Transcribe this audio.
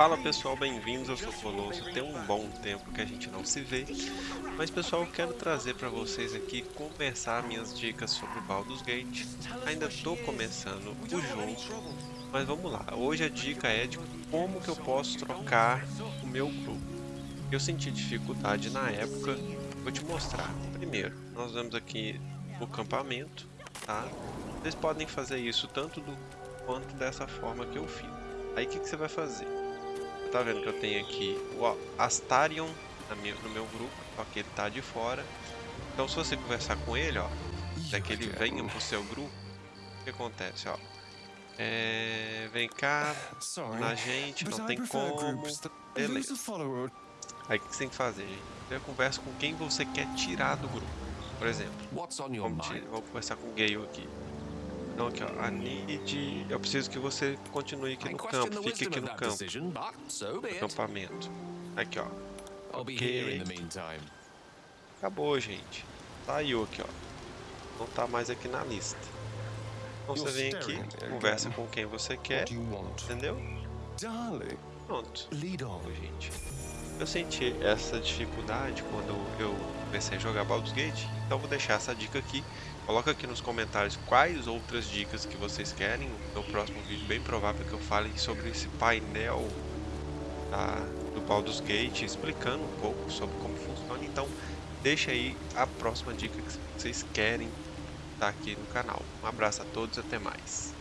Fala pessoal, bem-vindos, eu sou Colosso, tem um bom tempo que a gente não se vê. Mas pessoal, quero trazer para vocês aqui começar minhas dicas sobre Baldur's Gate. Ainda estou começando o jogo, mas vamos lá. Hoje a dica é de como que eu posso trocar o meu grupo Eu senti dificuldade na época, vou te mostrar. Primeiro, nós vamos aqui no acampamento, tá? Vocês podem fazer isso tanto do quanto dessa forma que eu fiz. Aí o que, que você vai fazer? Tá vendo que eu tenho aqui o Astarion no meu grupo, só que ele tá de fora. Então se você conversar com ele, ó, até que ele venha pro seu grupo, o que acontece, ó? É, vem cá, na gente, não tem como, beleza. Aí o que você tem que fazer, gente? Você conversa com quem você quer tirar do grupo. Por exemplo, vamos, vamos conversar com o Gale aqui. Então aqui, ó, a need... Eu preciso que você continue aqui no campo, fique aqui no campo. No acampamento. Aqui, ó. Ok. Acabou, gente. Saiu aqui, ó. Não tá mais aqui na lista. Então você vem aqui, conversa com quem você quer, entendeu? Pronto. gente. Eu senti essa dificuldade quando eu comecei a jogar Baldur's Gate, então vou deixar essa dica aqui. Coloca aqui nos comentários quais outras dicas que vocês querem. No próximo vídeo, bem provável que eu fale sobre esse painel tá, do Baldur's Gate, explicando um pouco sobre como funciona. Então, deixa aí a próxima dica que vocês querem estar tá aqui no canal. Um abraço a todos e até mais.